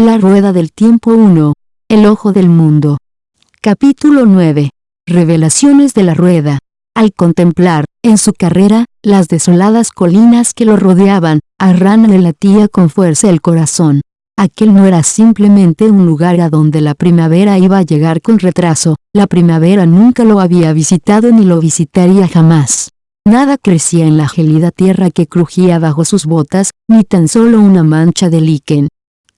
La Rueda del Tiempo 1. El Ojo del Mundo. Capítulo 9. Revelaciones de la Rueda. Al contemplar, en su carrera, las desoladas colinas que lo rodeaban, a Ran le latía con fuerza el corazón. Aquel no era simplemente un lugar a donde la primavera iba a llegar con retraso, la primavera nunca lo había visitado ni lo visitaría jamás. Nada crecía en la gelida tierra que crujía bajo sus botas, ni tan solo una mancha de líquen.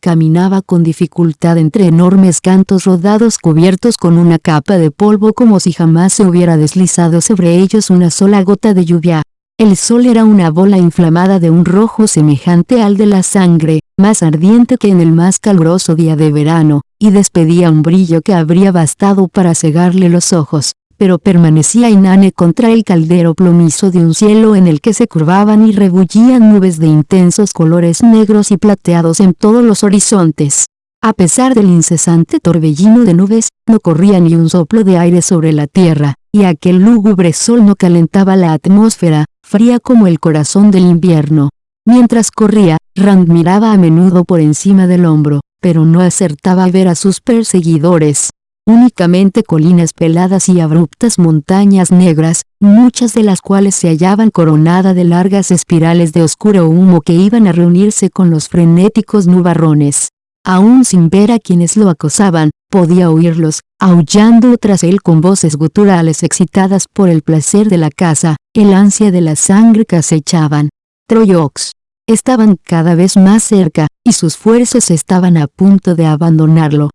Caminaba con dificultad entre enormes cantos rodados cubiertos con una capa de polvo como si jamás se hubiera deslizado sobre ellos una sola gota de lluvia. El sol era una bola inflamada de un rojo semejante al de la sangre, más ardiente que en el más caluroso día de verano, y despedía un brillo que habría bastado para cegarle los ojos pero permanecía inane contra el caldero plomizo de un cielo en el que se curvaban y rebullían nubes de intensos colores negros y plateados en todos los horizontes. A pesar del incesante torbellino de nubes, no corría ni un soplo de aire sobre la tierra, y aquel lúgubre sol no calentaba la atmósfera, fría como el corazón del invierno. Mientras corría, Rand miraba a menudo por encima del hombro, pero no acertaba a ver a sus perseguidores únicamente colinas peladas y abruptas montañas negras, muchas de las cuales se hallaban coronadas de largas espirales de oscuro humo que iban a reunirse con los frenéticos nubarrones. Aún sin ver a quienes lo acosaban, podía oírlos, aullando tras él con voces guturales excitadas por el placer de la caza, el ansia de la sangre que acechaban. Troyox. Estaban cada vez más cerca, y sus fuerzas estaban a punto de abandonarlo.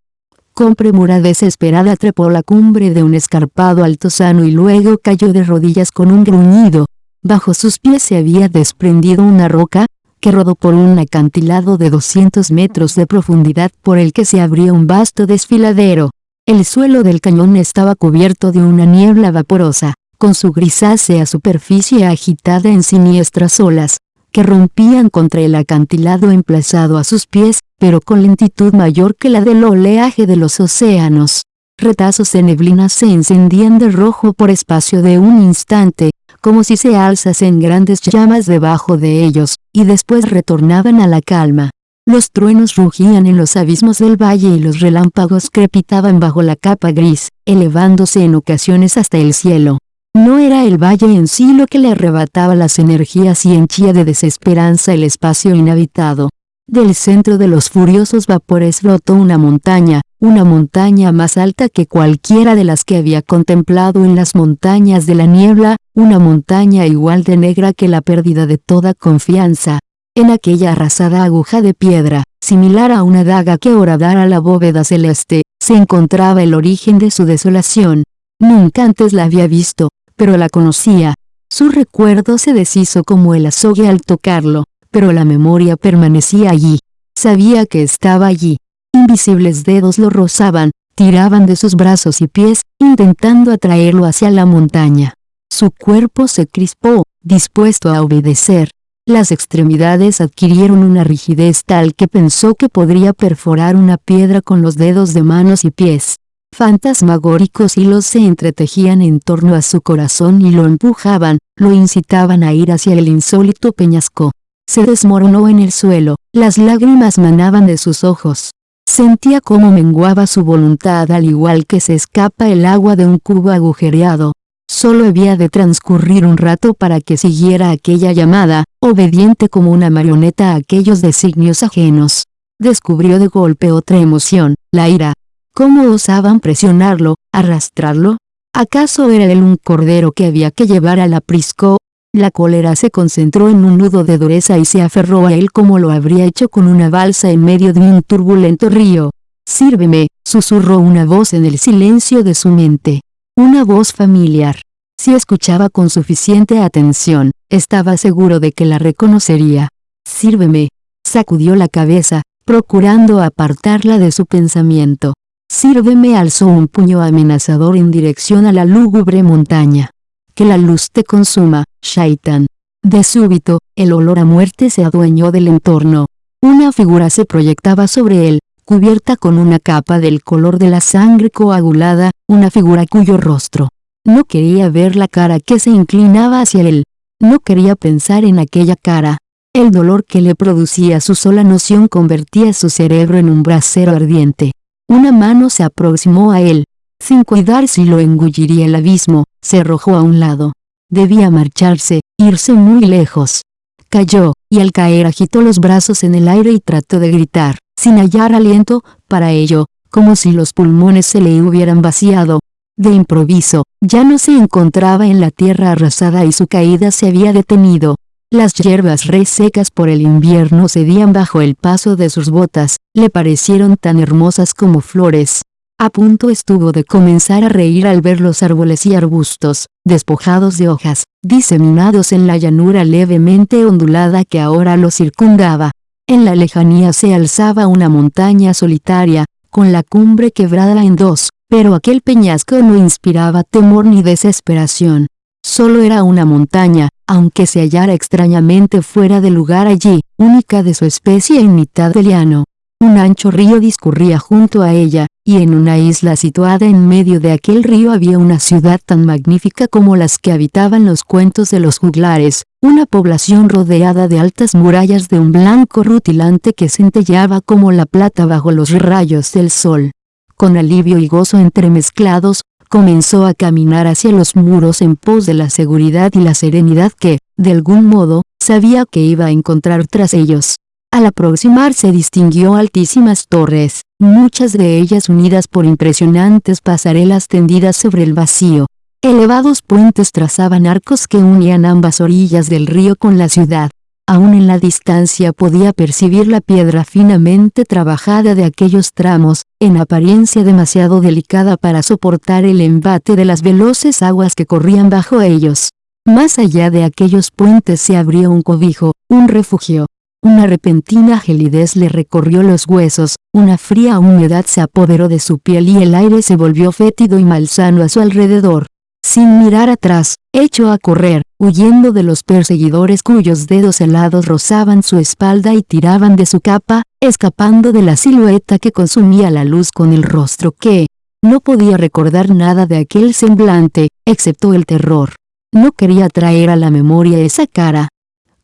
Con premura desesperada trepó la cumbre de un escarpado altozano y luego cayó de rodillas con un gruñido. Bajo sus pies se había desprendido una roca, que rodó por un acantilado de 200 metros de profundidad por el que se abría un vasto desfiladero. El suelo del cañón estaba cubierto de una niebla vaporosa, con su grisácea superficie agitada en siniestras olas, que rompían contra el acantilado emplazado a sus pies, pero con lentitud mayor que la del oleaje de los océanos. Retazos de neblina se encendían de rojo por espacio de un instante, como si se alzasen grandes llamas debajo de ellos, y después retornaban a la calma. Los truenos rugían en los abismos del valle y los relámpagos crepitaban bajo la capa gris, elevándose en ocasiones hasta el cielo. No era el valle en sí lo que le arrebataba las energías y henchía de desesperanza el espacio inhabitado, del centro de los furiosos vapores brotó una montaña, una montaña más alta que cualquiera de las que había contemplado en las montañas de la niebla, una montaña igual de negra que la pérdida de toda confianza. En aquella arrasada aguja de piedra, similar a una daga que horadara la bóveda celeste, se encontraba el origen de su desolación. Nunca antes la había visto, pero la conocía. Su recuerdo se deshizo como el azogue al tocarlo pero la memoria permanecía allí. Sabía que estaba allí. Invisibles dedos lo rozaban, tiraban de sus brazos y pies, intentando atraerlo hacia la montaña. Su cuerpo se crispó, dispuesto a obedecer. Las extremidades adquirieron una rigidez tal que pensó que podría perforar una piedra con los dedos de manos y pies. Fantasmagóricos hilos se entretejían en torno a su corazón y lo empujaban, lo incitaban a ir hacia el insólito peñasco. Se desmoronó en el suelo, las lágrimas manaban de sus ojos. Sentía cómo menguaba su voluntad al igual que se escapa el agua de un cubo agujereado. Solo había de transcurrir un rato para que siguiera aquella llamada, obediente como una marioneta a aquellos designios ajenos. Descubrió de golpe otra emoción, la ira. ¿Cómo osaban presionarlo, arrastrarlo? ¿Acaso era él un cordero que había que llevar al aprisco, la cólera se concentró en un nudo de dureza y se aferró a él como lo habría hecho con una balsa en medio de un turbulento río. Sírveme, susurró una voz en el silencio de su mente. Una voz familiar. Si escuchaba con suficiente atención, estaba seguro de que la reconocería. Sírveme. Sacudió la cabeza, procurando apartarla de su pensamiento. Sírveme alzó un puño amenazador en dirección a la lúgubre montaña que la luz te consuma, Shaitan. De súbito, el olor a muerte se adueñó del entorno. Una figura se proyectaba sobre él, cubierta con una capa del color de la sangre coagulada, una figura cuyo rostro. No quería ver la cara que se inclinaba hacia él. No quería pensar en aquella cara. El dolor que le producía su sola noción convertía su cerebro en un brasero ardiente. Una mano se aproximó a él. Sin cuidar si lo engulliría el abismo, se arrojó a un lado. Debía marcharse, irse muy lejos. Cayó, y al caer agitó los brazos en el aire y trató de gritar, sin hallar aliento, para ello, como si los pulmones se le hubieran vaciado. De improviso, ya no se encontraba en la tierra arrasada y su caída se había detenido. Las hierbas resecas por el invierno cedían bajo el paso de sus botas, le parecieron tan hermosas como flores. A punto estuvo de comenzar a reír al ver los árboles y arbustos, despojados de hojas, diseminados en la llanura levemente ondulada que ahora lo circundaba. En la lejanía se alzaba una montaña solitaria, con la cumbre quebrada en dos, pero aquel peñasco no inspiraba temor ni desesperación. Solo era una montaña, aunque se hallara extrañamente fuera de lugar allí, única de su especie en mitad del llano. Un ancho río discurría junto a ella, y en una isla situada en medio de aquel río había una ciudad tan magnífica como las que habitaban los cuentos de los juglares, una población rodeada de altas murallas de un blanco rutilante que centelleaba como la plata bajo los rayos del sol. Con alivio y gozo entremezclados, comenzó a caminar hacia los muros en pos de la seguridad y la serenidad que, de algún modo, sabía que iba a encontrar tras ellos. Al aproximarse distinguió altísimas torres, muchas de ellas unidas por impresionantes pasarelas tendidas sobre el vacío. Elevados puentes trazaban arcos que unían ambas orillas del río con la ciudad. Aún en la distancia podía percibir la piedra finamente trabajada de aquellos tramos, en apariencia demasiado delicada para soportar el embate de las veloces aguas que corrían bajo ellos. Más allá de aquellos puentes se abrió un cobijo, un refugio. Una repentina gelidez le recorrió los huesos, una fría humedad se apoderó de su piel y el aire se volvió fétido y malsano a su alrededor. Sin mirar atrás, echó a correr, huyendo de los perseguidores cuyos dedos helados rozaban su espalda y tiraban de su capa, escapando de la silueta que consumía la luz con el rostro que, no podía recordar nada de aquel semblante, excepto el terror. No quería traer a la memoria esa cara.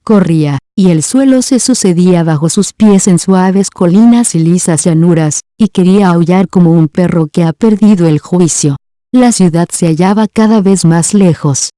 Corría, y el suelo se sucedía bajo sus pies en suaves colinas y lisas llanuras, y quería aullar como un perro que ha perdido el juicio. La ciudad se hallaba cada vez más lejos.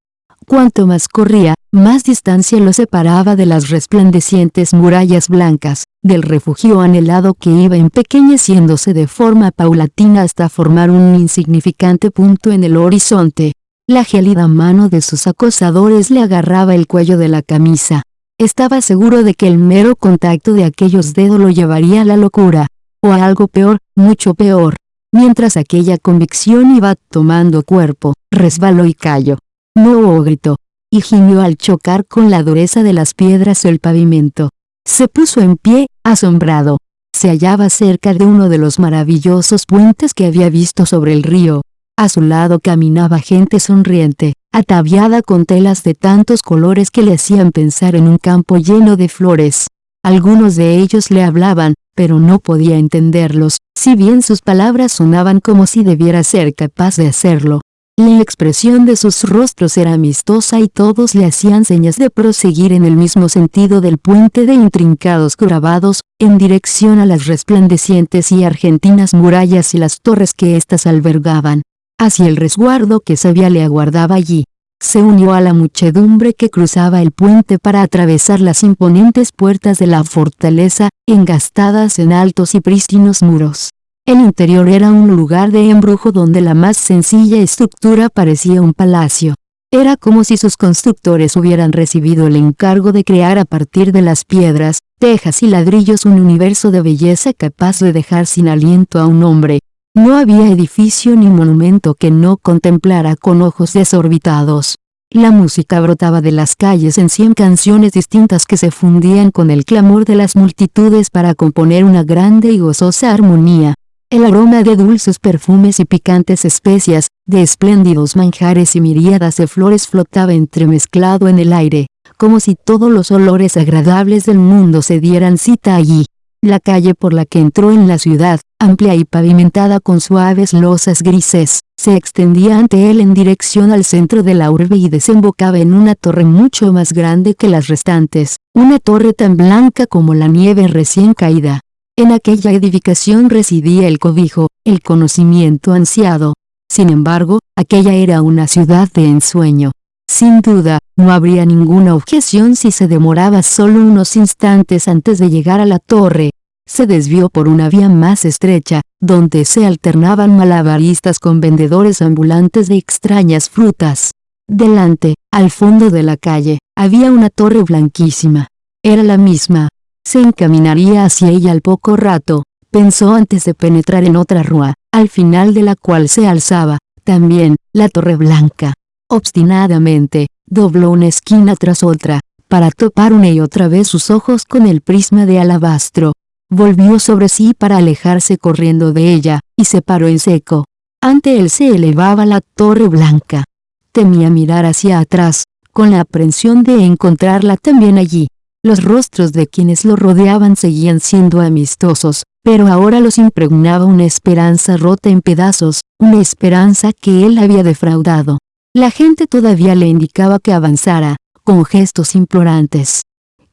Cuanto más corría, más distancia lo separaba de las resplandecientes murallas blancas, del refugio anhelado que iba empequeñeciéndose de forma paulatina hasta formar un insignificante punto en el horizonte. La gélida mano de sus acosadores le agarraba el cuello de la camisa. Estaba seguro de que el mero contacto de aquellos dedos lo llevaría a la locura, o a algo peor, mucho peor. Mientras aquella convicción iba tomando cuerpo, resbaló y cayó. No gritó, y gimió al chocar con la dureza de las piedras el pavimento. Se puso en pie, asombrado. Se hallaba cerca de uno de los maravillosos puentes que había visto sobre el río. A su lado caminaba gente sonriente, ataviada con telas de tantos colores que le hacían pensar en un campo lleno de flores. Algunos de ellos le hablaban, pero no podía entenderlos, si bien sus palabras sonaban como si debiera ser capaz de hacerlo. La expresión de sus rostros era amistosa y todos le hacían señas de proseguir en el mismo sentido del puente de intrincados grabados, en dirección a las resplandecientes y argentinas murallas y las torres que éstas albergaban. Hacia el resguardo que sabía le aguardaba allí. Se unió a la muchedumbre que cruzaba el puente para atravesar las imponentes puertas de la fortaleza, engastadas en altos y prístinos muros. El interior era un lugar de embrujo donde la más sencilla estructura parecía un palacio. Era como si sus constructores hubieran recibido el encargo de crear a partir de las piedras, tejas y ladrillos un universo de belleza capaz de dejar sin aliento a un hombre. No había edificio ni monumento que no contemplara con ojos desorbitados. La música brotaba de las calles en cien canciones distintas que se fundían con el clamor de las multitudes para componer una grande y gozosa armonía. El aroma de dulces perfumes y picantes especias, de espléndidos manjares y miríadas de flores flotaba entremezclado en el aire, como si todos los olores agradables del mundo se dieran cita allí. La calle por la que entró en la ciudad, amplia y pavimentada con suaves losas grises, se extendía ante él en dirección al centro de la urbe y desembocaba en una torre mucho más grande que las restantes, una torre tan blanca como la nieve recién caída. En aquella edificación residía el cobijo, el conocimiento ansiado. Sin embargo, aquella era una ciudad de ensueño. Sin duda, no habría ninguna objeción si se demoraba solo unos instantes antes de llegar a la torre. Se desvió por una vía más estrecha, donde se alternaban malabaristas con vendedores ambulantes de extrañas frutas. Delante, al fondo de la calle, había una torre blanquísima. Era la misma. Se encaminaría hacia ella al poco rato, pensó antes de penetrar en otra rúa, al final de la cual se alzaba, también, la torre blanca. Obstinadamente, dobló una esquina tras otra, para topar una y otra vez sus ojos con el prisma de alabastro. Volvió sobre sí para alejarse corriendo de ella, y se paró en seco. Ante él se elevaba la torre blanca. Temía mirar hacia atrás, con la aprensión de encontrarla también allí. Los rostros de quienes lo rodeaban seguían siendo amistosos, pero ahora los impregnaba una esperanza rota en pedazos, una esperanza que él había defraudado. La gente todavía le indicaba que avanzara, con gestos implorantes.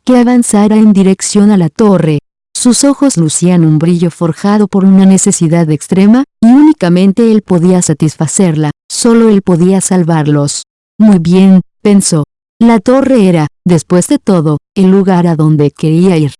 Que avanzara en dirección a la torre. Sus ojos lucían un brillo forjado por una necesidad extrema, y únicamente él podía satisfacerla, solo él podía salvarlos. Muy bien, pensó. La torre era, después de todo, el lugar a donde quería ir.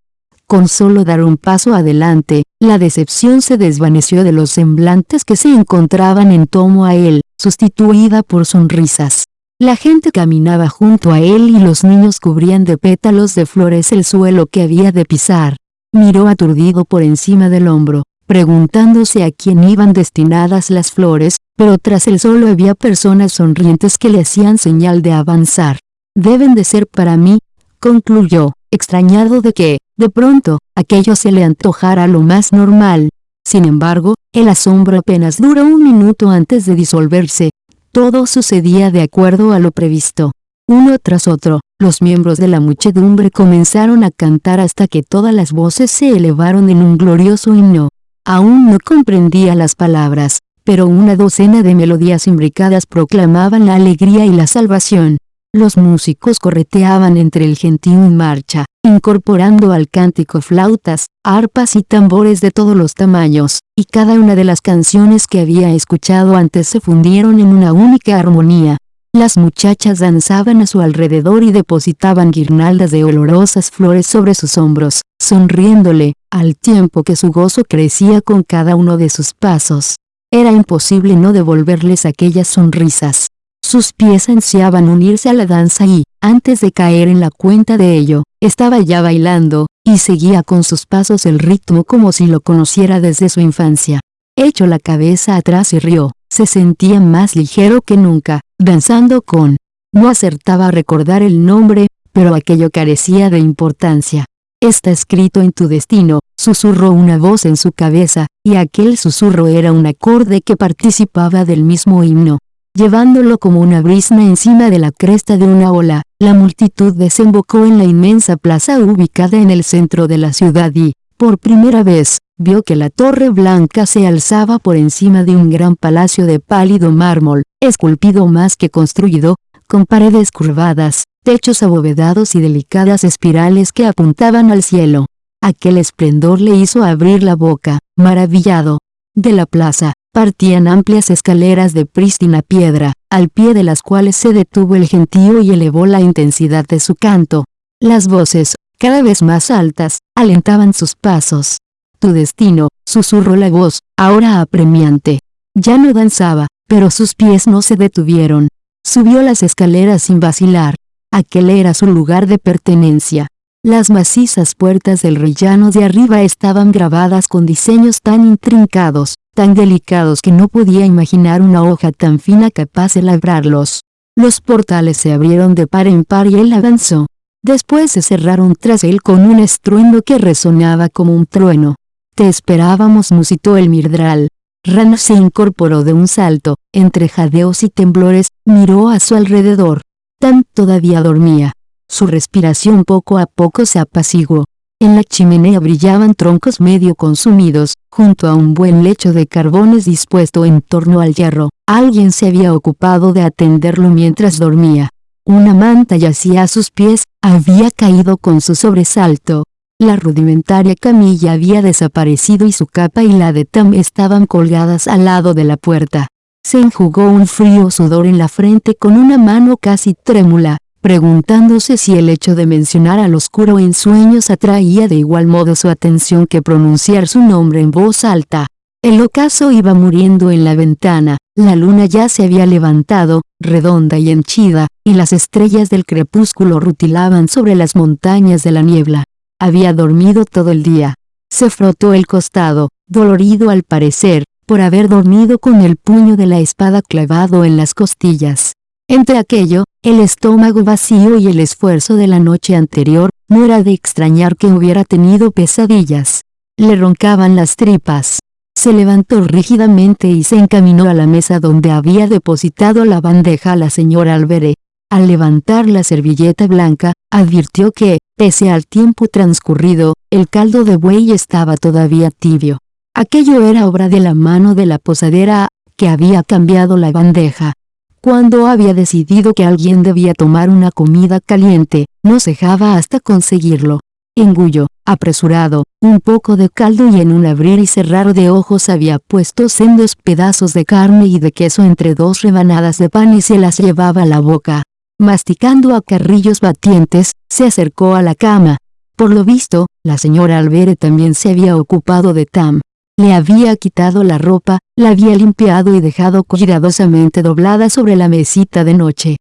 Con solo dar un paso adelante, la decepción se desvaneció de los semblantes que se encontraban en tomo a él, sustituida por sonrisas. La gente caminaba junto a él y los niños cubrían de pétalos de flores el suelo que había de pisar. Miró aturdido por encima del hombro, preguntándose a quién iban destinadas las flores, pero tras él solo había personas sonrientes que le hacían señal de avanzar. Deben de ser para mí, concluyó, extrañado de que, de pronto, aquello se le antojara lo más normal. Sin embargo, el asombro apenas duró un minuto antes de disolverse. Todo sucedía de acuerdo a lo previsto. Uno tras otro, los miembros de la muchedumbre comenzaron a cantar hasta que todas las voces se elevaron en un glorioso himno. Aún no comprendía las palabras, pero una docena de melodías imbricadas proclamaban la alegría y la salvación. Los músicos correteaban entre el gentío en marcha, incorporando al cántico flautas, arpas y tambores de todos los tamaños, y cada una de las canciones que había escuchado antes se fundieron en una única armonía. Las muchachas danzaban a su alrededor y depositaban guirnaldas de olorosas flores sobre sus hombros, sonriéndole, al tiempo que su gozo crecía con cada uno de sus pasos. Era imposible no devolverles aquellas sonrisas. Sus pies ansiaban unirse a la danza y, antes de caer en la cuenta de ello, estaba ya bailando, y seguía con sus pasos el ritmo como si lo conociera desde su infancia. Echó la cabeza atrás y rió, se sentía más ligero que nunca, danzando con... No acertaba a recordar el nombre, pero aquello carecía de importancia. Está escrito en tu destino, susurró una voz en su cabeza, y aquel susurro era un acorde que participaba del mismo himno llevándolo como una brisna encima de la cresta de una ola, la multitud desembocó en la inmensa plaza ubicada en el centro de la ciudad y, por primera vez, vio que la torre blanca se alzaba por encima de un gran palacio de pálido mármol, esculpido más que construido, con paredes curvadas, techos abovedados y delicadas espirales que apuntaban al cielo. Aquel esplendor le hizo abrir la boca, maravillado. De la plaza, partían amplias escaleras de prístina piedra, al pie de las cuales se detuvo el gentío y elevó la intensidad de su canto. Las voces, cada vez más altas, alentaban sus pasos. Tu destino, susurró la voz, ahora apremiante. Ya no danzaba, pero sus pies no se detuvieron. Subió las escaleras sin vacilar. Aquel era su lugar de pertenencia. Las macizas puertas del rellano de arriba estaban grabadas con diseños tan intrincados, tan delicados que no podía imaginar una hoja tan fina capaz de labrarlos. Los portales se abrieron de par en par y él avanzó. Después se cerraron tras él con un estruendo que resonaba como un trueno. Te esperábamos musitó el mirdral. Rana se incorporó de un salto, entre jadeos y temblores, miró a su alrededor. Tan todavía dormía. Su respiración poco a poco se apaciguó. En la chimenea brillaban troncos medio consumidos, junto a un buen lecho de carbones dispuesto en torno al hierro. Alguien se había ocupado de atenderlo mientras dormía. Una manta yacía a sus pies, había caído con su sobresalto. La rudimentaria camilla había desaparecido y su capa y la de Tam estaban colgadas al lado de la puerta. Se enjugó un frío sudor en la frente con una mano casi trémula, preguntándose si el hecho de mencionar al oscuro en sueños atraía de igual modo su atención que pronunciar su nombre en voz alta. El ocaso iba muriendo en la ventana, la luna ya se había levantado, redonda y henchida, y las estrellas del crepúsculo rutilaban sobre las montañas de la niebla. Había dormido todo el día. Se frotó el costado, dolorido al parecer, por haber dormido con el puño de la espada clavado en las costillas. Entre aquello, el estómago vacío y el esfuerzo de la noche anterior, no era de extrañar que hubiera tenido pesadillas. Le roncaban las tripas. Se levantó rígidamente y se encaminó a la mesa donde había depositado la bandeja la señora Alberé. Al levantar la servilleta blanca, advirtió que, pese al tiempo transcurrido, el caldo de buey estaba todavía tibio. Aquello era obra de la mano de la posadera, que había cambiado la bandeja. Cuando había decidido que alguien debía tomar una comida caliente, no cejaba hasta conseguirlo. Engulló, apresurado, un poco de caldo y en un abrir y cerrar de ojos había puesto sendos pedazos de carne y de queso entre dos rebanadas de pan y se las llevaba a la boca. Masticando a carrillos batientes, se acercó a la cama. Por lo visto, la señora Albere también se había ocupado de Tam. Le había quitado la ropa, la había limpiado y dejado cuidadosamente doblada sobre la mesita de noche.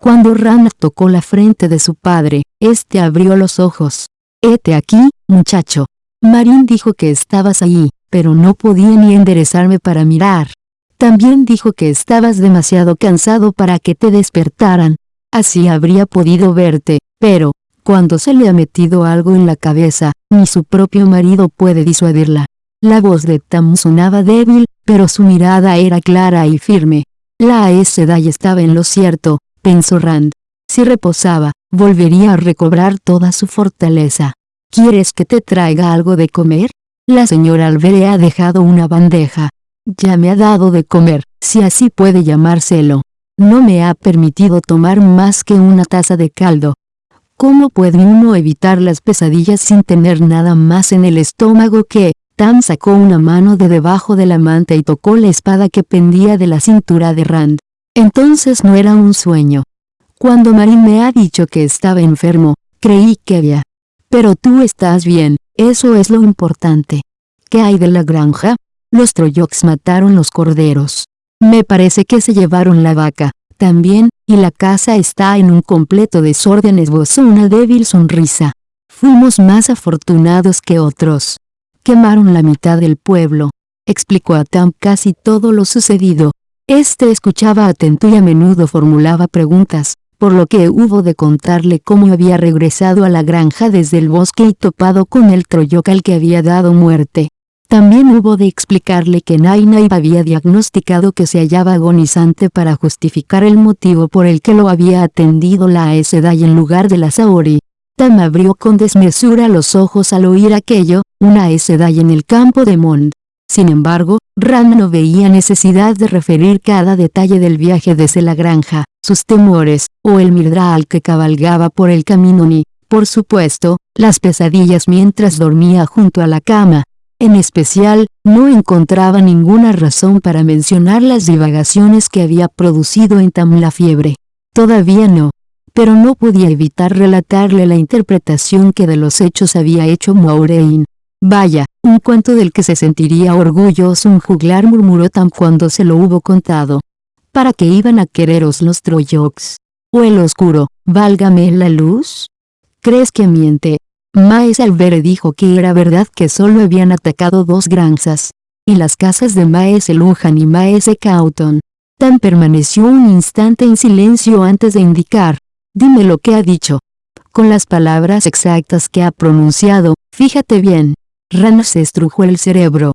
Cuando Rana tocó la frente de su padre, este abrió los ojos. «Hete aquí, muchacho». Marín dijo que estabas ahí, pero no podía ni enderezarme para mirar. También dijo que estabas demasiado cansado para que te despertaran. Así habría podido verte, pero, cuando se le ha metido algo en la cabeza, ni su propio marido puede disuadirla. La voz de Tam sonaba débil, pero su mirada era clara y firme. La Aes Sedai estaba en lo cierto, pensó Rand. Si reposaba, volvería a recobrar toda su fortaleza. ¿Quieres que te traiga algo de comer? La señora Albere ha dejado una bandeja. Ya me ha dado de comer, si así puede llamárselo. No me ha permitido tomar más que una taza de caldo. ¿Cómo puede uno evitar las pesadillas sin tener nada más en el estómago que, Tam sacó una mano de debajo de la manta y tocó la espada que pendía de la cintura de Rand. Entonces no era un sueño. Cuando Marin me ha dicho que estaba enfermo, creí que había. Pero tú estás bien, eso es lo importante. ¿Qué hay de la granja? Los Troyoks mataron los corderos. Me parece que se llevaron la vaca, también, y la casa está en un completo desorden esbozó una débil sonrisa. Fuimos más afortunados que otros quemaron la mitad del pueblo. Explicó a Tam casi todo lo sucedido. Este escuchaba atento y a menudo formulaba preguntas, por lo que hubo de contarle cómo había regresado a la granja desde el bosque y topado con el troyocal que había dado muerte. También hubo de explicarle que Nainai había diagnosticado que se hallaba agonizante para justificar el motivo por el que lo había atendido la Aesedai en lugar de la Saori. Tam abrió con desmesura los ojos al oír aquello, una Sedai en el campo de Mond. Sin embargo, Ram no veía necesidad de referir cada detalle del viaje desde la granja, sus temores, o el Mirdral que cabalgaba por el camino ni, por supuesto, las pesadillas mientras dormía junto a la cama. En especial, no encontraba ninguna razón para mencionar las divagaciones que había producido en Tam la fiebre. Todavía no. Pero no podía evitar relatarle la interpretación que de los hechos había hecho Moiraine. Vaya, un cuento del que se sentiría orgulloso un juglar murmuró Tam cuando se lo hubo contado. ¿Para qué iban a quereros los Troyoks? ¿O el oscuro, válgame la luz? ¿Crees que miente? Maes Albere dijo que era verdad que solo habían atacado dos granjas. Y las casas de Maes Lujan y Maes Cauton. Tam permaneció un instante en silencio antes de indicar. Dime lo que ha dicho. Con las palabras exactas que ha pronunciado, fíjate bien. Rana se estrujó el cerebro.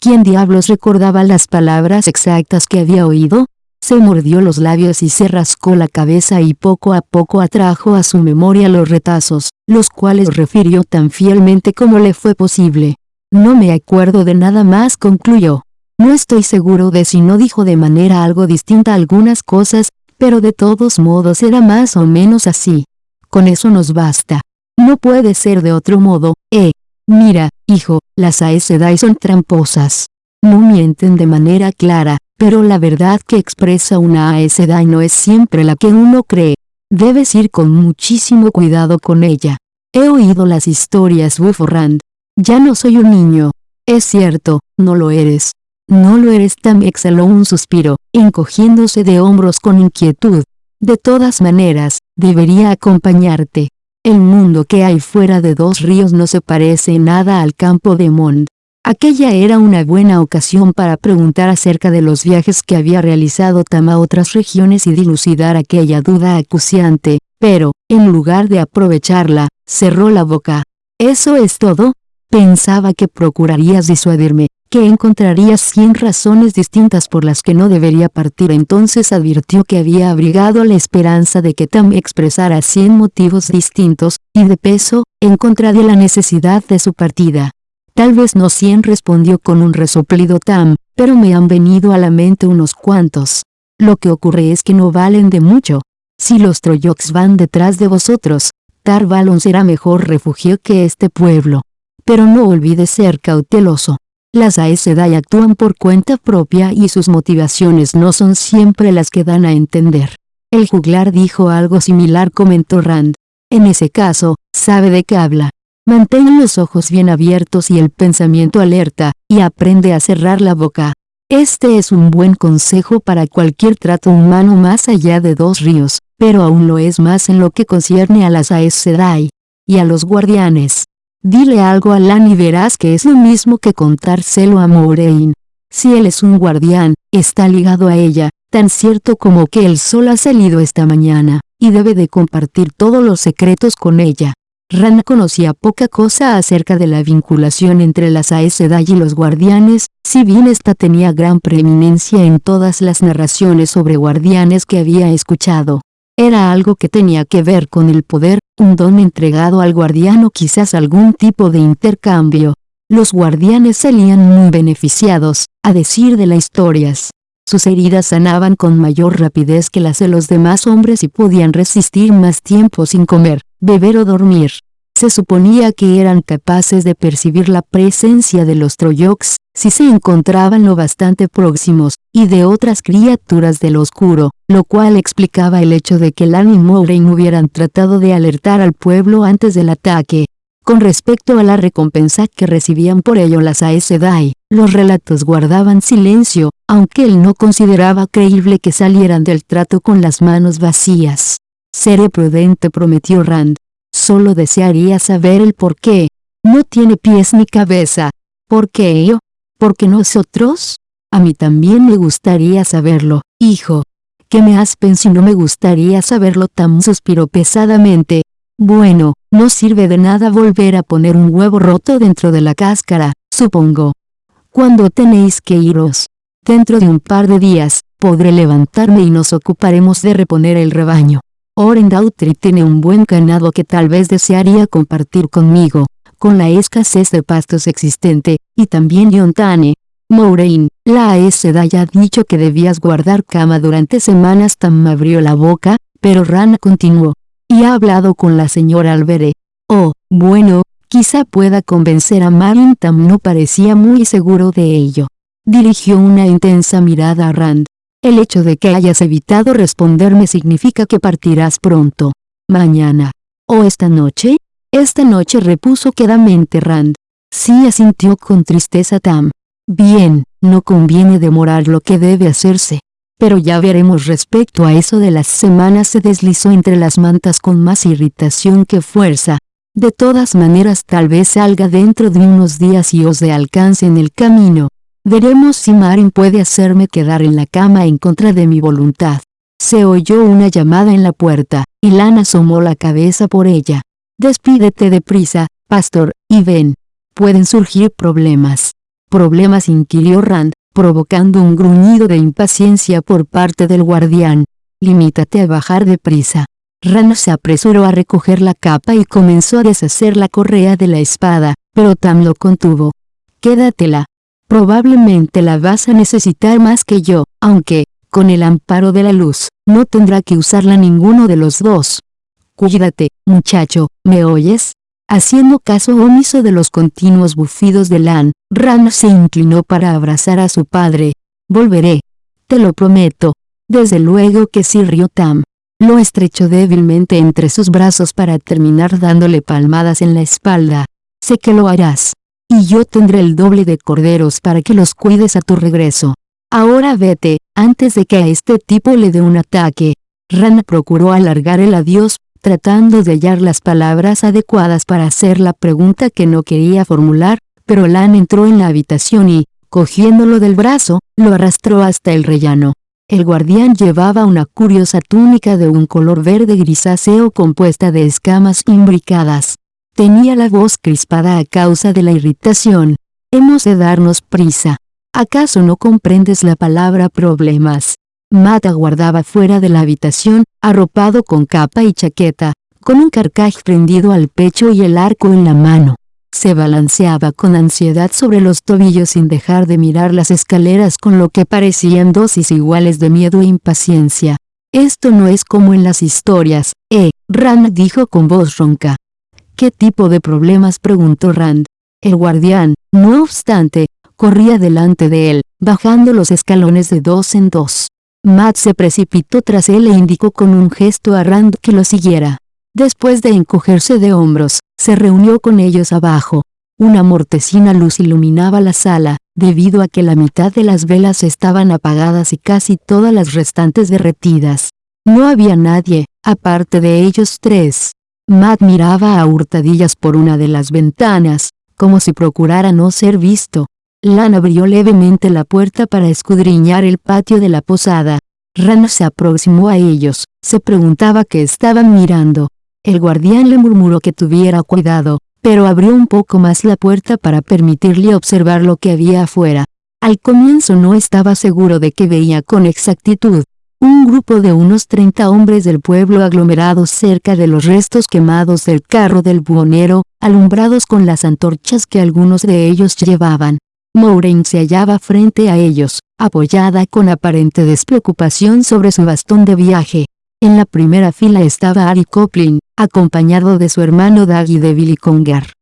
¿Quién diablos recordaba las palabras exactas que había oído? Se mordió los labios y se rascó la cabeza y poco a poco atrajo a su memoria los retazos, los cuales refirió tan fielmente como le fue posible. No me acuerdo de nada más concluyó. No estoy seguro de si no dijo de manera algo distinta algunas cosas, pero de todos modos era más o menos así. Con eso nos basta. No puede ser de otro modo, eh. Mira, hijo, las Aes son tramposas. No mienten de manera clara, pero la verdad que expresa una Aes no es siempre la que uno cree. Debes ir con muchísimo cuidado con ella. He oído las historias Rand. Ya no soy un niño. Es cierto, no lo eres. No lo eres Tam exhaló un suspiro, encogiéndose de hombros con inquietud. De todas maneras, debería acompañarte. El mundo que hay fuera de dos ríos no se parece nada al campo de Mond. Aquella era una buena ocasión para preguntar acerca de los viajes que había realizado Tam a otras regiones y dilucidar aquella duda acuciante, pero, en lugar de aprovecharla, cerró la boca. ¿Eso es todo? Pensaba que procurarías disuadirme, que encontrarías cien razones distintas por las que no debería partir entonces advirtió que había abrigado la esperanza de que Tam expresara cien motivos distintos, y de peso, en contra de la necesidad de su partida. Tal vez no cien respondió con un resoplido Tam, pero me han venido a la mente unos cuantos. Lo que ocurre es que no valen de mucho. Si los Troyoks van detrás de vosotros, Tarvalon será mejor refugio que este pueblo. Pero no olvides ser cauteloso. Las Aes Sedai actúan por cuenta propia y sus motivaciones no son siempre las que dan a entender. El juglar dijo algo similar comentó Rand. En ese caso, sabe de qué habla. Mantén los ojos bien abiertos y el pensamiento alerta, y aprende a cerrar la boca. Este es un buen consejo para cualquier trato humano más allá de dos ríos, pero aún lo es más en lo que concierne a las Aes Sedai. Y a los guardianes. Dile algo a Lan y verás que es lo mismo que contárselo a Moraine. Si él es un guardián, está ligado a ella, tan cierto como que el sol ha salido esta mañana, y debe de compartir todos los secretos con ella. Rana conocía poca cosa acerca de la vinculación entre las Aes Sedai y los guardianes, si bien esta tenía gran preeminencia en todas las narraciones sobre guardianes que había escuchado. Era algo que tenía que ver con el poder, un don entregado al guardián o quizás algún tipo de intercambio. Los guardianes salían muy beneficiados, a decir de las historias. Sus heridas sanaban con mayor rapidez que las de los demás hombres y podían resistir más tiempo sin comer, beber o dormir. Se suponía que eran capaces de percibir la presencia de los Troyoks, si se encontraban lo bastante próximos, y de otras criaturas del oscuro, lo cual explicaba el hecho de que Lan y Moraine hubieran tratado de alertar al pueblo antes del ataque. Con respecto a la recompensa que recibían por ello las Aes Sedai, los relatos guardaban silencio, aunque él no consideraba creíble que salieran del trato con las manos vacías. Seré prudente prometió Rand, Solo desearía saber el por qué. No tiene pies ni cabeza. ¿Por qué ello? ¿Por qué nosotros? A mí también me gustaría saberlo, hijo. ¿Qué me has pensado? No me gustaría saberlo tan suspiró pesadamente. Bueno, no sirve de nada volver a poner un huevo roto dentro de la cáscara, supongo. ¿Cuándo tenéis que iros? Dentro de un par de días, podré levantarme y nos ocuparemos de reponer el rebaño. Orendautri tiene un buen ganado que tal vez desearía compartir conmigo, con la escasez de pastos existente, y también Yontane. Moraine, la Aeseda ya ha dicho que debías guardar cama durante semanas Tam abrió la boca, pero Rana continuó. Y ha hablado con la señora Albere. Oh, bueno, quizá pueda convencer a Marin Tam no parecía muy seguro de ello. Dirigió una intensa mirada a Rand. El hecho de que hayas evitado responderme significa que partirás pronto. Mañana. ¿O esta noche? Esta noche repuso quedamente Rand. Sí asintió con tristeza Tam. Bien, no conviene demorar lo que debe hacerse. Pero ya veremos respecto a eso de las semanas se deslizó entre las mantas con más irritación que fuerza. De todas maneras tal vez salga dentro de unos días y os de alcance en el camino. Veremos si Marin puede hacerme quedar en la cama en contra de mi voluntad. Se oyó una llamada en la puerta, y Lana asomó la cabeza por ella. Despídete deprisa, pastor, y ven. Pueden surgir problemas. Problemas inquirió Rand, provocando un gruñido de impaciencia por parte del guardián. Limítate a bajar deprisa. Ran se apresuró a recoger la capa y comenzó a deshacer la correa de la espada, pero Tam lo contuvo. Quédatela. Probablemente la vas a necesitar más que yo, aunque, con el amparo de la luz, no tendrá que usarla ninguno de los dos. Cuídate, muchacho, ¿me oyes? Haciendo caso omiso de los continuos bufidos de Lan, Ran se inclinó para abrazar a su padre. Volveré. Te lo prometo. Desde luego que sí rió Tam. Lo estrechó débilmente entre sus brazos para terminar dándole palmadas en la espalda. Sé que lo harás. Y yo tendré el doble de corderos para que los cuides a tu regreso. Ahora vete, antes de que a este tipo le dé un ataque. Ran procuró alargar el adiós, tratando de hallar las palabras adecuadas para hacer la pregunta que no quería formular, pero Lan entró en la habitación y, cogiéndolo del brazo, lo arrastró hasta el rellano. El guardián llevaba una curiosa túnica de un color verde grisáceo compuesta de escamas imbricadas. Tenía la voz crispada a causa de la irritación. Hemos de darnos prisa. ¿Acaso no comprendes la palabra problemas? Matt aguardaba fuera de la habitación, arropado con capa y chaqueta, con un carcaj prendido al pecho y el arco en la mano. Se balanceaba con ansiedad sobre los tobillos sin dejar de mirar las escaleras con lo que parecían dosis iguales de miedo e impaciencia. Esto no es como en las historias, eh, Rand dijo con voz ronca. ¿Qué tipo de problemas? preguntó Rand. El guardián, no obstante, corría delante de él, bajando los escalones de dos en dos. Matt se precipitó tras él e indicó con un gesto a Rand que lo siguiera. Después de encogerse de hombros, se reunió con ellos abajo. Una mortecina luz iluminaba la sala, debido a que la mitad de las velas estaban apagadas y casi todas las restantes derretidas. No había nadie, aparte de ellos tres. Matt miraba a hurtadillas por una de las ventanas, como si procurara no ser visto. Lan abrió levemente la puerta para escudriñar el patio de la posada. Rana se aproximó a ellos, se preguntaba qué estaban mirando. El guardián le murmuró que tuviera cuidado, pero abrió un poco más la puerta para permitirle observar lo que había afuera. Al comienzo no estaba seguro de que veía con exactitud. Un grupo de unos 30 hombres del pueblo aglomerados cerca de los restos quemados del carro del buhonero, alumbrados con las antorchas que algunos de ellos llevaban. Maureen se hallaba frente a ellos, apoyada con aparente despreocupación sobre su bastón de viaje. En la primera fila estaba Ari Coplin, acompañado de su hermano Doug y de Billy Conger.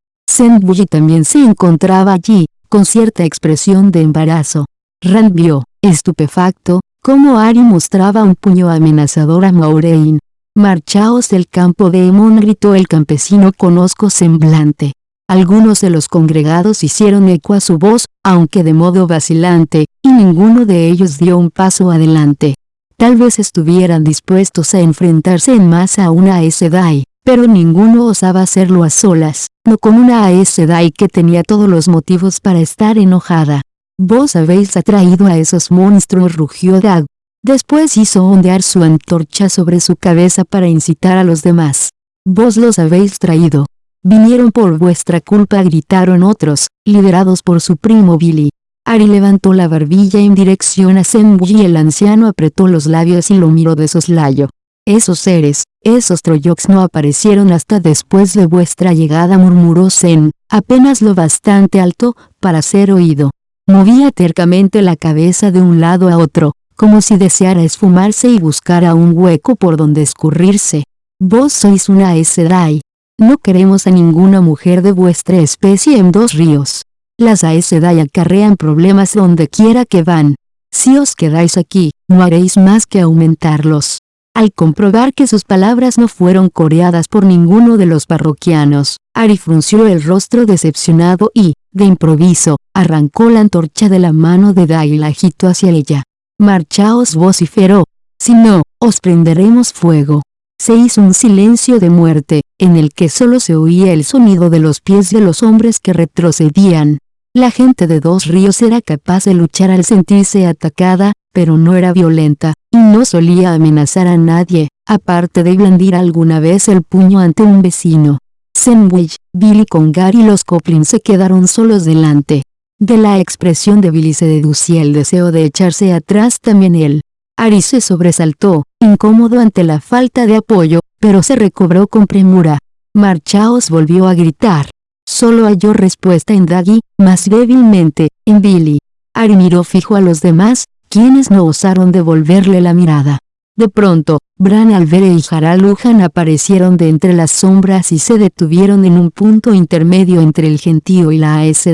Bully también se encontraba allí, con cierta expresión de embarazo. Rand vio, estupefacto, cómo Ari mostraba un puño amenazador a Maureen. Marchaos del campo de Emon gritó el campesino con osco semblante. Algunos de los congregados hicieron eco a su voz, aunque de modo vacilante, y ninguno de ellos dio un paso adelante. Tal vez estuvieran dispuestos a enfrentarse en masa a una Sedai, pero ninguno osaba hacerlo a solas, no con una Sedai que tenía todos los motivos para estar enojada. Vos habéis atraído a esos monstruos rugió Dag. Después hizo ondear su antorcha sobre su cabeza para incitar a los demás. Vos los habéis traído, Vinieron por vuestra culpa gritaron otros, liderados por su primo Billy. Ari levantó la barbilla en dirección a Zen y el anciano apretó los labios y lo miró de soslayo. Esos seres, esos Troyoks no aparecieron hasta después de vuestra llegada murmuró Zen, apenas lo bastante alto, para ser oído. Movía tercamente la cabeza de un lado a otro, como si deseara esfumarse y buscara un hueco por donde escurrirse. Vos sois una Sedai, no queremos a ninguna mujer de vuestra especie en dos ríos. Las Aes Sedai acarrean problemas donde quiera que van. Si os quedáis aquí, no haréis más que aumentarlos. Al comprobar que sus palabras no fueron coreadas por ninguno de los parroquianos, Ari frunció el rostro decepcionado y, de improviso, arrancó la antorcha de la mano de Dai y la agitó hacia ella. Marchaos vociferó. Si no, os prenderemos fuego se hizo un silencio de muerte, en el que solo se oía el sonido de los pies de los hombres que retrocedían. La gente de Dos Ríos era capaz de luchar al sentirse atacada, pero no era violenta, y no solía amenazar a nadie, aparte de blandir alguna vez el puño ante un vecino. Sandwich, Billy Congar y los Coplin se quedaron solos delante. De la expresión de Billy se deducía el deseo de echarse atrás también él. Ari se sobresaltó, incómodo ante la falta de apoyo, pero se recobró con premura. Marchaos volvió a gritar. Solo halló respuesta en Daggy, más débilmente, en Billy. Ari miró fijo a los demás, quienes no osaron devolverle la mirada. De pronto, Bran Alvere y Haralujan aparecieron de entre las sombras y se detuvieron en un punto intermedio entre el gentío y la Aes.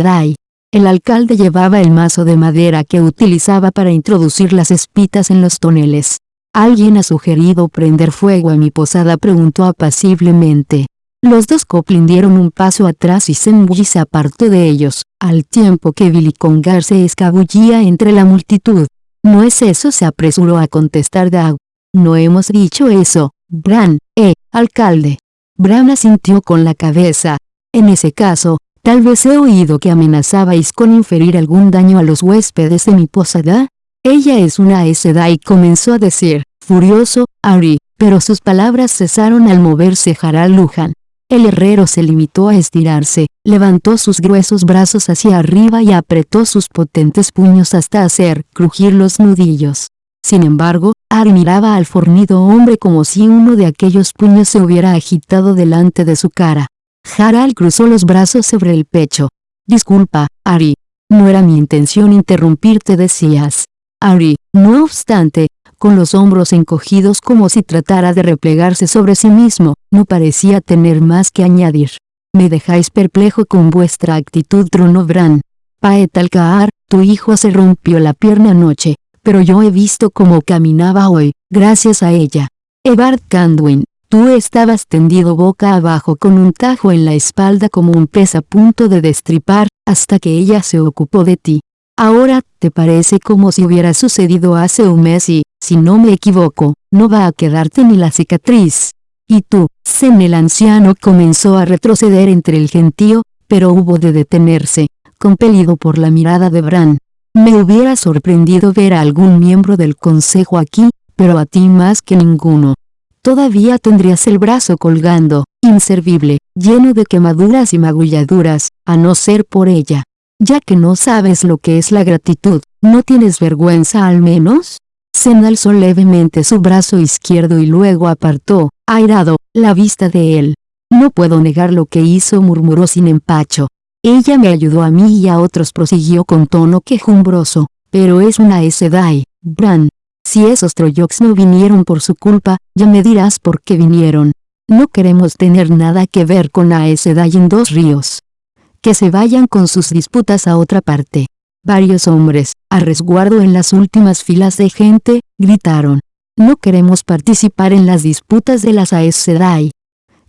El alcalde llevaba el mazo de madera que utilizaba para introducir las espitas en los toneles. ¿Alguien ha sugerido prender fuego a mi posada? preguntó apaciblemente. Los dos Coplin dieron un paso atrás y Senji se apartó de ellos, al tiempo que Billy Congar se escabullía entre la multitud. No es eso se apresuró a contestar Dag. No hemos dicho eso, Bran, eh, alcalde. Bran asintió con la cabeza. En ese caso, tal vez he oído que amenazabais con inferir algún daño a los huéspedes de mi posada. Ella es una y comenzó a decir, furioso, Ari, pero sus palabras cesaron al moverse Harald Lujan. El herrero se limitó a estirarse, levantó sus gruesos brazos hacia arriba y apretó sus potentes puños hasta hacer crujir los nudillos. Sin embargo, Ari miraba al fornido hombre como si uno de aquellos puños se hubiera agitado delante de su cara. Harald cruzó los brazos sobre el pecho. Disculpa, Ari. No era mi intención interrumpirte decías. Ari, no obstante, con los hombros encogidos como si tratara de replegarse sobre sí mismo, no parecía tener más que añadir. Me dejáis perplejo con vuestra actitud. Paet Alcaar, tu hijo se rompió la pierna anoche, pero yo he visto cómo caminaba hoy, gracias a ella. Evard Candwin, tú estabas tendido boca abajo con un tajo en la espalda como un pez a punto de destripar, hasta que ella se ocupó de ti. Ahora, te parece como si hubiera sucedido hace un mes y, si no me equivoco, no va a quedarte ni la cicatriz. Y tú, Sen el anciano comenzó a retroceder entre el gentío, pero hubo de detenerse, compelido por la mirada de Bran. Me hubiera sorprendido ver a algún miembro del consejo aquí, pero a ti más que ninguno. Todavía tendrías el brazo colgando, inservible, lleno de quemaduras y magulladuras, a no ser por ella. Ya que no sabes lo que es la gratitud, ¿no tienes vergüenza al menos? Sen alzó levemente su brazo izquierdo y luego apartó, airado, la vista de él. No puedo negar lo que hizo murmuró sin empacho. Ella me ayudó a mí y a otros prosiguió con tono quejumbroso, pero es una Sedai, Bran. Si esos Troyoks no vinieron por su culpa, ya me dirás por qué vinieron. No queremos tener nada que ver con Aes Sedai en dos ríos. Que se vayan con sus disputas a otra parte. Varios hombres, a resguardo en las últimas filas de gente, gritaron. No queremos participar en las disputas de las Aes Sedai.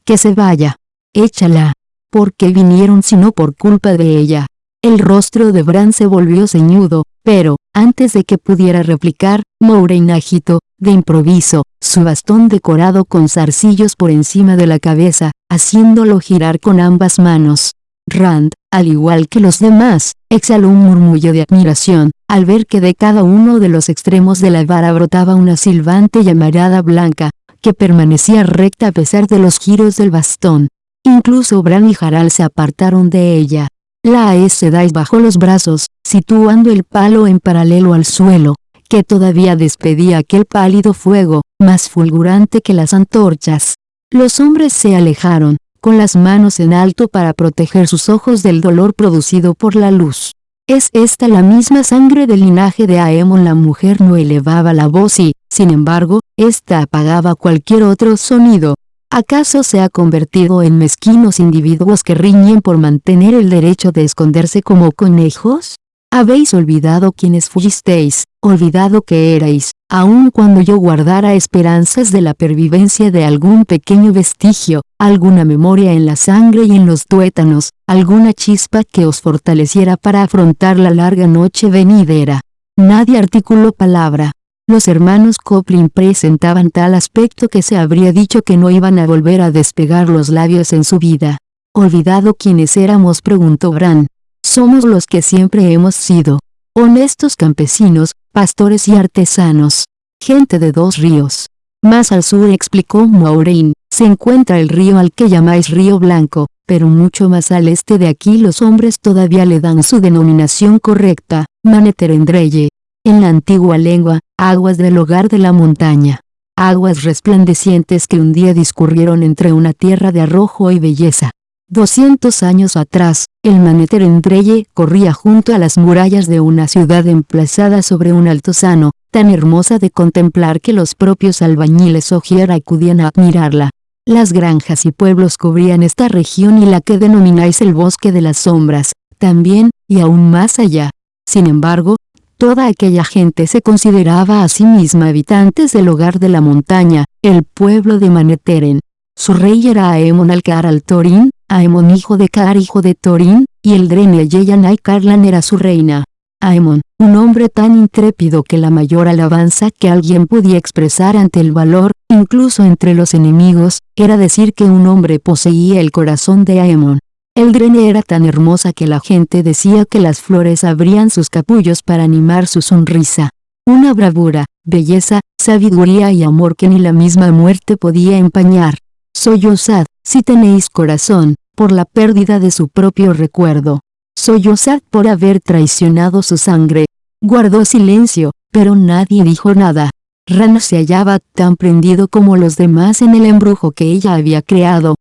Que se vaya. Échala. ¿Por qué vinieron sino por culpa de ella? El rostro de Bran se volvió ceñudo, pero, antes de que pudiera replicar, Mouraine agitó, de improviso, su bastón decorado con zarcillos por encima de la cabeza, haciéndolo girar con ambas manos. Rand, al igual que los demás, exhaló un murmullo de admiración, al ver que de cada uno de los extremos de la vara brotaba una silbante llamarada blanca, que permanecía recta a pesar de los giros del bastón. Incluso Bran y Harald se apartaron de ella. La Aes Sedai bajó los brazos, situando el palo en paralelo al suelo, que todavía despedía aquel pálido fuego, más fulgurante que las antorchas. Los hombres se alejaron, con las manos en alto para proteger sus ojos del dolor producido por la luz. ¿Es esta la misma sangre del linaje de Aemon? La mujer no elevaba la voz y, sin embargo, ésta apagaba cualquier otro sonido. ¿Acaso se ha convertido en mezquinos individuos que riñen por mantener el derecho de esconderse como conejos? Habéis olvidado quiénes fuisteis, olvidado que erais, aun cuando yo guardara esperanzas de la pervivencia de algún pequeño vestigio, alguna memoria en la sangre y en los tuétanos, alguna chispa que os fortaleciera para afrontar la larga noche venidera. Nadie articuló palabra. Los hermanos Coplin presentaban tal aspecto que se habría dicho que no iban a volver a despegar los labios en su vida. ¿Olvidado quiénes éramos? preguntó Bran. Somos los que siempre hemos sido. Honestos campesinos, pastores y artesanos. Gente de dos ríos. Más al sur explicó Maureen, se encuentra el río al que llamáis Río Blanco, pero mucho más al este de aquí los hombres todavía le dan su denominación correcta, Maneterendreye. En la antigua lengua, aguas del hogar de la montaña. Aguas resplandecientes que un día discurrieron entre una tierra de arrojo y belleza. 200 años atrás, el Maneterendreye corría junto a las murallas de una ciudad emplazada sobre un altozano, tan hermosa de contemplar que los propios albañiles Ogier acudían a admirarla. Las granjas y pueblos cubrían esta región y la que denomináis el bosque de las sombras, también, y aún más allá. Sin embargo, toda aquella gente se consideraba a sí misma habitantes del hogar de la montaña, el pueblo de Maneteren. Su rey era Aemon Alcar al Torín, Aemon hijo de Kaar hijo de Torín, y el Drene Yeyanai Karlan era su reina. Aemon, un hombre tan intrépido que la mayor alabanza que alguien podía expresar ante el valor, incluso entre los enemigos, era decir que un hombre poseía el corazón de Aemon. El Drene era tan hermosa que la gente decía que las flores abrían sus capullos para animar su sonrisa. Una bravura, belleza, sabiduría y amor que ni la misma muerte podía empañar. Soy osad, si tenéis corazón, por la pérdida de su propio recuerdo. Sollozad por haber traicionado su sangre. Guardó silencio, pero nadie dijo nada. Ran se hallaba tan prendido como los demás en el embrujo que ella había creado.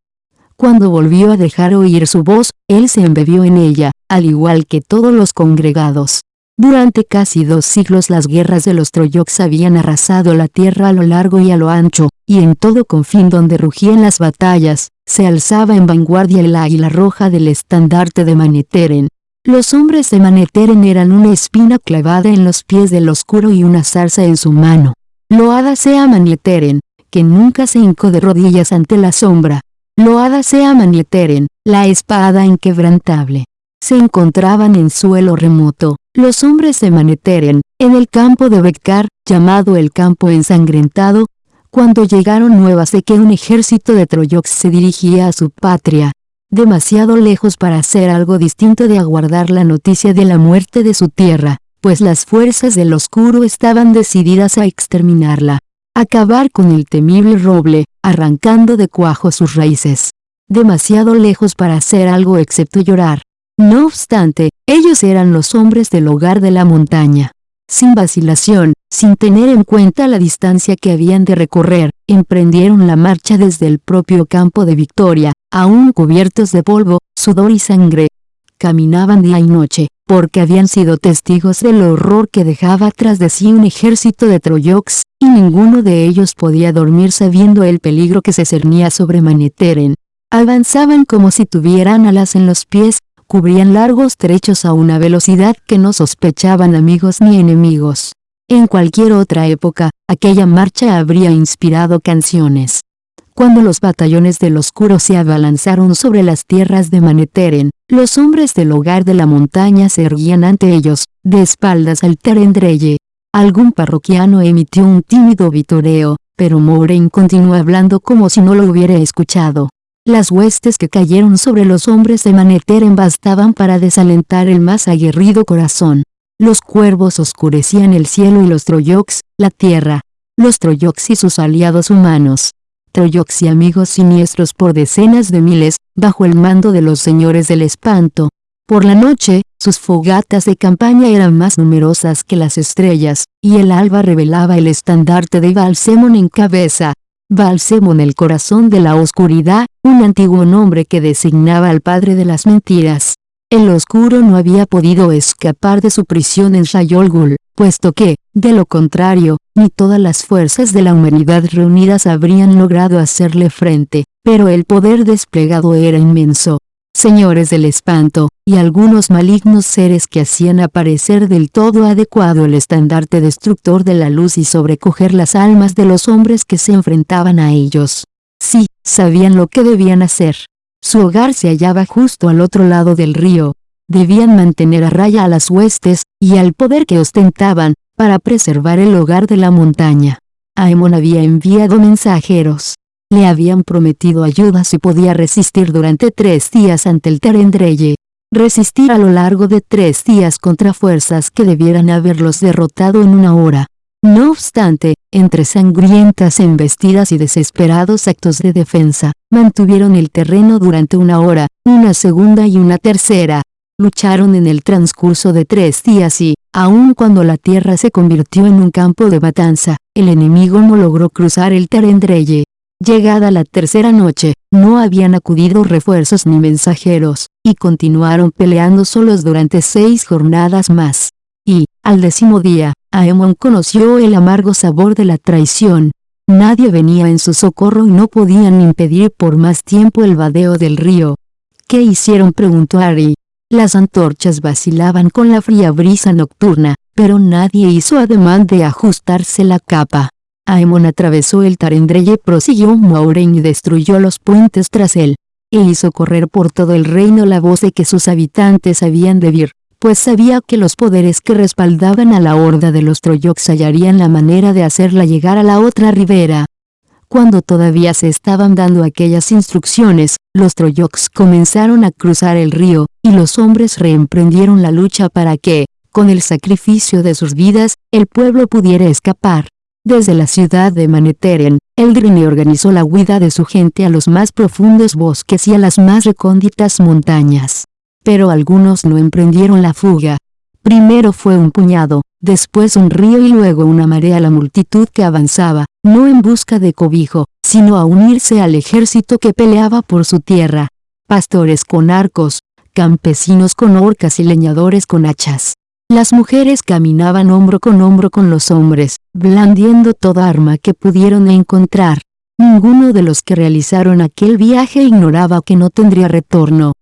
Cuando volvió a dejar oír su voz, él se embebió en ella, al igual que todos los congregados. Durante casi dos siglos las guerras de los Troyoks habían arrasado la tierra a lo largo y a lo ancho, y en todo confín donde rugían las batallas, se alzaba en vanguardia el águila roja del estandarte de Maneteren. Los hombres de Maneteren eran una espina clavada en los pies del oscuro y una zarza en su mano. Loada sea Maneteren, que nunca se hincó de rodillas ante la sombra. Loada sea Maneteren, la espada inquebrantable. Se encontraban en suelo remoto, los hombres de Maneteren, en el campo de Bekkar, llamado el campo ensangrentado, cuando llegaron nuevas de que un ejército de Troyoks se dirigía a su patria, demasiado lejos para hacer algo distinto de aguardar la noticia de la muerte de su tierra, pues las fuerzas del oscuro estaban decididas a exterminarla, acabar con el temible roble, arrancando de cuajo sus raíces. Demasiado lejos para hacer algo excepto llorar. No obstante, ellos eran los hombres del hogar de la montaña. Sin vacilación, sin tener en cuenta la distancia que habían de recorrer, emprendieron la marcha desde el propio campo de Victoria, aún cubiertos de polvo, sudor y sangre. Caminaban día y noche, porque habían sido testigos del horror que dejaba tras de sí un ejército de Troyoks, y ninguno de ellos podía dormir sabiendo el peligro que se cernía sobre Maneteren. Avanzaban como si tuvieran alas en los pies, cubrían largos trechos a una velocidad que no sospechaban amigos ni enemigos. En cualquier otra época, aquella marcha habría inspirado canciones. Cuando los batallones del oscuro se abalanzaron sobre las tierras de Maneteren, los hombres del hogar de la montaña se erguían ante ellos, de espaldas al Terendreye. Algún parroquiano emitió un tímido vitoreo, pero Moraine continuó hablando como si no lo hubiera escuchado. Las huestes que cayeron sobre los hombres de Maneteren bastaban para desalentar el más aguerrido corazón. Los cuervos oscurecían el cielo y los Troyoks, la tierra. Los Troyoks y sus aliados humanos. Troyoks y amigos siniestros por decenas de miles, bajo el mando de los señores del espanto. Por la noche, sus fogatas de campaña eran más numerosas que las estrellas, y el alba revelaba el estandarte de Balsemon en cabeza. Balsemon el corazón de la oscuridad, un antiguo nombre que designaba al padre de las mentiras. El oscuro no había podido escapar de su prisión en Shayolgul, puesto que, de lo contrario, ni todas las fuerzas de la humanidad reunidas habrían logrado hacerle frente, pero el poder desplegado era inmenso. Señores del espanto, y algunos malignos seres que hacían aparecer del todo adecuado el estandarte destructor de la luz y sobrecoger las almas de los hombres que se enfrentaban a ellos. Sí, sabían lo que debían hacer. Su hogar se hallaba justo al otro lado del río. Debían mantener a raya a las huestes, y al poder que ostentaban, para preservar el hogar de la montaña. Aemon había enviado mensajeros. Le habían prometido ayuda si podía resistir durante tres días ante el Terendreye. Resistir a lo largo de tres días contra fuerzas que debieran haberlos derrotado en una hora. No obstante, entre sangrientas embestidas y desesperados actos de defensa, mantuvieron el terreno durante una hora, una segunda y una tercera. Lucharon en el transcurso de tres días y, aun cuando la tierra se convirtió en un campo de matanza, el enemigo no logró cruzar el Tarendreye. Llegada la tercera noche, no habían acudido refuerzos ni mensajeros, y continuaron peleando solos durante seis jornadas más. Y, al décimo día, Aemon conoció el amargo sabor de la traición. Nadie venía en su socorro y no podían impedir por más tiempo el vadeo del río. ¿Qué hicieron? preguntó Ari. Las antorchas vacilaban con la fría brisa nocturna, pero nadie hizo ademán de ajustarse la capa. Aemon atravesó el Tarendreye prosiguió Mauren y destruyó los puentes tras él. E hizo correr por todo el reino la voz de que sus habitantes habían de vir pues sabía que los poderes que respaldaban a la horda de los Troyoks hallarían la manera de hacerla llegar a la otra ribera. Cuando todavía se estaban dando aquellas instrucciones, los Troyoks comenzaron a cruzar el río, y los hombres reemprendieron la lucha para que, con el sacrificio de sus vidas, el pueblo pudiera escapar. Desde la ciudad de Maneteren, Eldrin organizó la huida de su gente a los más profundos bosques y a las más recónditas montañas pero algunos no emprendieron la fuga. Primero fue un puñado, después un río y luego una marea la multitud que avanzaba, no en busca de cobijo, sino a unirse al ejército que peleaba por su tierra. Pastores con arcos, campesinos con orcas y leñadores con hachas. Las mujeres caminaban hombro con hombro con los hombres, blandiendo toda arma que pudieron encontrar. Ninguno de los que realizaron aquel viaje ignoraba que no tendría retorno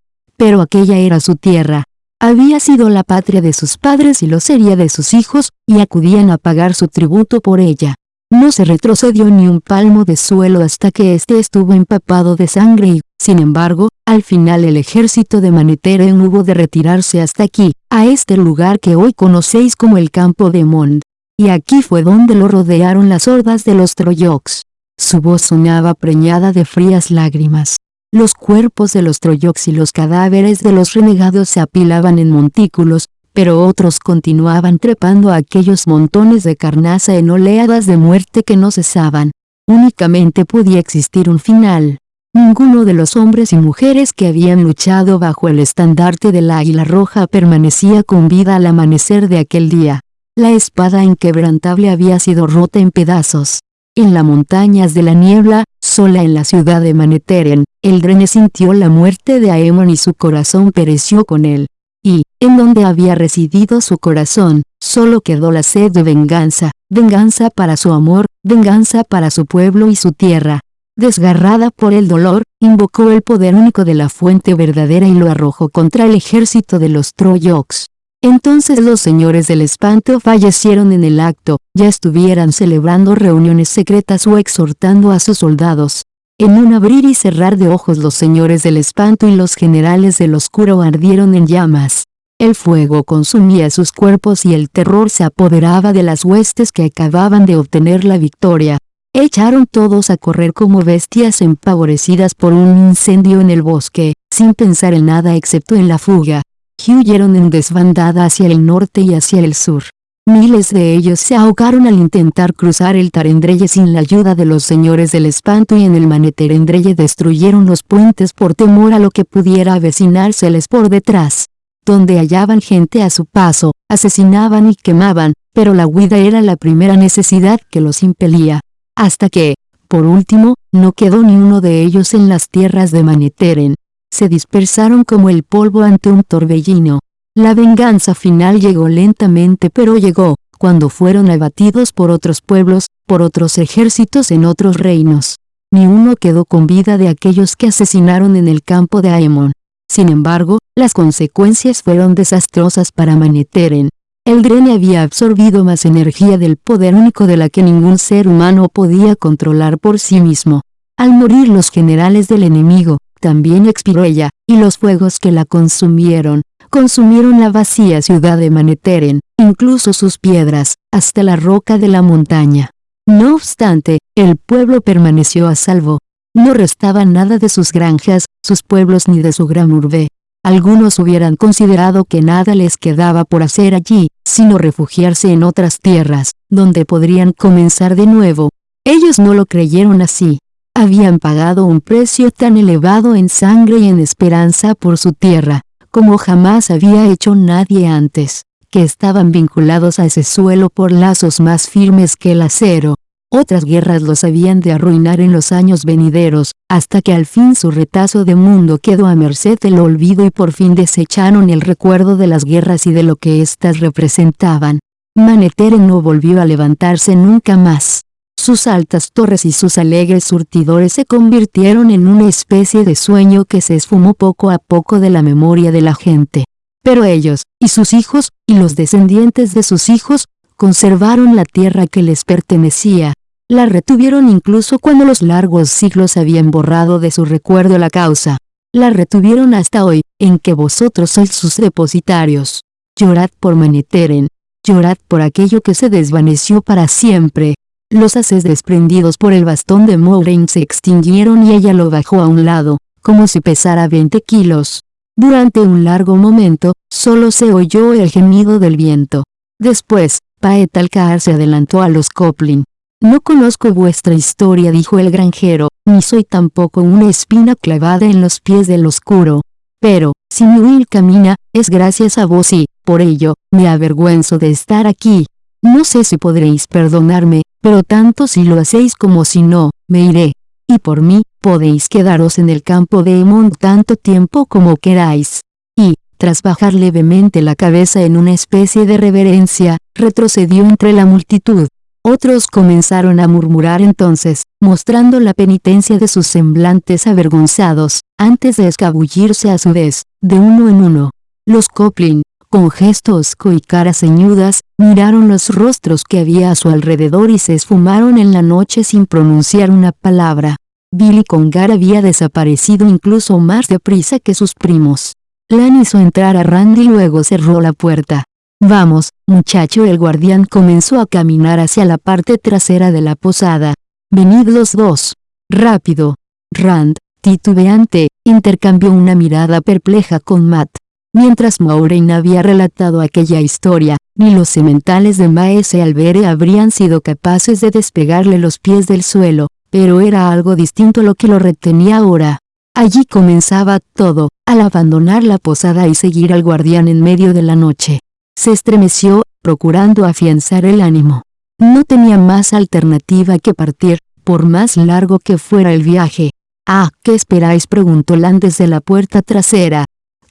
pero aquella era su tierra. Había sido la patria de sus padres y lo sería de sus hijos, y acudían a pagar su tributo por ella. No se retrocedió ni un palmo de suelo hasta que éste estuvo empapado de sangre y, sin embargo, al final el ejército de Maneteren hubo de retirarse hasta aquí, a este lugar que hoy conocéis como el campo de Mond. Y aquí fue donde lo rodearon las hordas de los Troyoks. Su voz sonaba preñada de frías lágrimas. Los cuerpos de los troyoks y los cadáveres de los renegados se apilaban en montículos, pero otros continuaban trepando a aquellos montones de carnaza en oleadas de muerte que no cesaban. Únicamente podía existir un final. Ninguno de los hombres y mujeres que habían luchado bajo el estandarte del águila roja permanecía con vida al amanecer de aquel día. La espada inquebrantable había sido rota en pedazos. En las montañas de la niebla, sola en la ciudad de Maneteren, Eldrene sintió la muerte de Aemon y su corazón pereció con él. Y, en donde había residido su corazón, solo quedó la sed de venganza, venganza para su amor, venganza para su pueblo y su tierra. Desgarrada por el dolor, invocó el poder único de la fuente verdadera y lo arrojó contra el ejército de los Troyoks. Entonces los señores del espanto fallecieron en el acto, ya estuvieran celebrando reuniones secretas o exhortando a sus soldados. En un abrir y cerrar de ojos los señores del espanto y los generales del oscuro ardieron en llamas. El fuego consumía sus cuerpos y el terror se apoderaba de las huestes que acababan de obtener la victoria. Echaron todos a correr como bestias empavorecidas por un incendio en el bosque, sin pensar en nada excepto en la fuga huyeron en desbandada hacia el norte y hacia el sur. Miles de ellos se ahogaron al intentar cruzar el Tarendreye sin la ayuda de los señores del espanto y en el Maneterendreye destruyeron los puentes por temor a lo que pudiera avecinárseles por detrás. Donde hallaban gente a su paso, asesinaban y quemaban, pero la huida era la primera necesidad que los impelía. Hasta que, por último, no quedó ni uno de ellos en las tierras de Maneteren se dispersaron como el polvo ante un torbellino. La venganza final llegó lentamente pero llegó, cuando fueron abatidos por otros pueblos, por otros ejércitos en otros reinos. Ni uno quedó con vida de aquellos que asesinaron en el campo de Aemon. Sin embargo, las consecuencias fueron desastrosas para Maneteren. El Drene había absorbido más energía del poder único de la que ningún ser humano podía controlar por sí mismo. Al morir los generales del enemigo, también expiró ella, y los fuegos que la consumieron, consumieron la vacía ciudad de Maneteren, incluso sus piedras, hasta la roca de la montaña. No obstante, el pueblo permaneció a salvo. No restaba nada de sus granjas, sus pueblos ni de su gran urbe. Algunos hubieran considerado que nada les quedaba por hacer allí, sino refugiarse en otras tierras, donde podrían comenzar de nuevo. Ellos no lo creyeron así. Habían pagado un precio tan elevado en sangre y en esperanza por su tierra, como jamás había hecho nadie antes, que estaban vinculados a ese suelo por lazos más firmes que el acero. Otras guerras los habían de arruinar en los años venideros, hasta que al fin su retazo de mundo quedó a merced del olvido y por fin desecharon el recuerdo de las guerras y de lo que éstas representaban. Maneteren no volvió a levantarse nunca más. Sus altas torres y sus alegres surtidores se convirtieron en una especie de sueño que se esfumó poco a poco de la memoria de la gente. Pero ellos, y sus hijos, y los descendientes de sus hijos, conservaron la tierra que les pertenecía. La retuvieron incluso cuando los largos siglos habían borrado de su recuerdo la causa. La retuvieron hasta hoy, en que vosotros sois sus depositarios. Llorad por Maneteren. Llorad por aquello que se desvaneció para siempre. Los haces desprendidos por el bastón de Moraine se extinguieron y ella lo bajó a un lado, como si pesara 20 kilos. Durante un largo momento, solo se oyó el gemido del viento. Después, Paetalcar se adelantó a los Coplin. No conozco vuestra historia dijo el granjero, ni soy tampoco una espina clavada en los pies del oscuro. Pero, si mi Will camina, es gracias a vos y, por ello, me avergüenzo de estar aquí. No sé si podréis perdonarme, pero tanto si lo hacéis como si no, me iré. Y por mí, podéis quedaros en el campo de Emond tanto tiempo como queráis. Y, tras bajar levemente la cabeza en una especie de reverencia, retrocedió entre la multitud. Otros comenzaron a murmurar entonces, mostrando la penitencia de sus semblantes avergonzados, antes de escabullirse a su vez, de uno en uno. Los Coplin, con gestos y caras ceñudas, miraron los rostros que había a su alrededor y se esfumaron en la noche sin pronunciar una palabra. Billy Congar había desaparecido incluso más deprisa que sus primos. Lan hizo entrar a Randy y luego cerró la puerta. Vamos, muchacho el guardián comenzó a caminar hacia la parte trasera de la posada. Venid los dos. Rápido. Rand, titubeante, intercambió una mirada perpleja con Matt. Mientras Maureen había relatado aquella historia, ni los sementales de Maese Albere habrían sido capaces de despegarle los pies del suelo, pero era algo distinto lo que lo retenía ahora. Allí comenzaba todo, al abandonar la posada y seguir al guardián en medio de la noche. Se estremeció, procurando afianzar el ánimo. No tenía más alternativa que partir, por más largo que fuera el viaje. Ah, ¿qué esperáis? preguntó Lan desde la puerta trasera.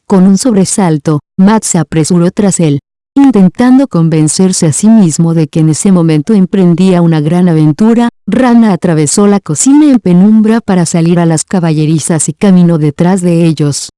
Con un sobresalto, Matt se apresuró tras él, intentando convencerse a sí mismo de que en ese momento emprendía una gran aventura, Rana atravesó la cocina en penumbra para salir a las caballerizas y caminó detrás de ellos.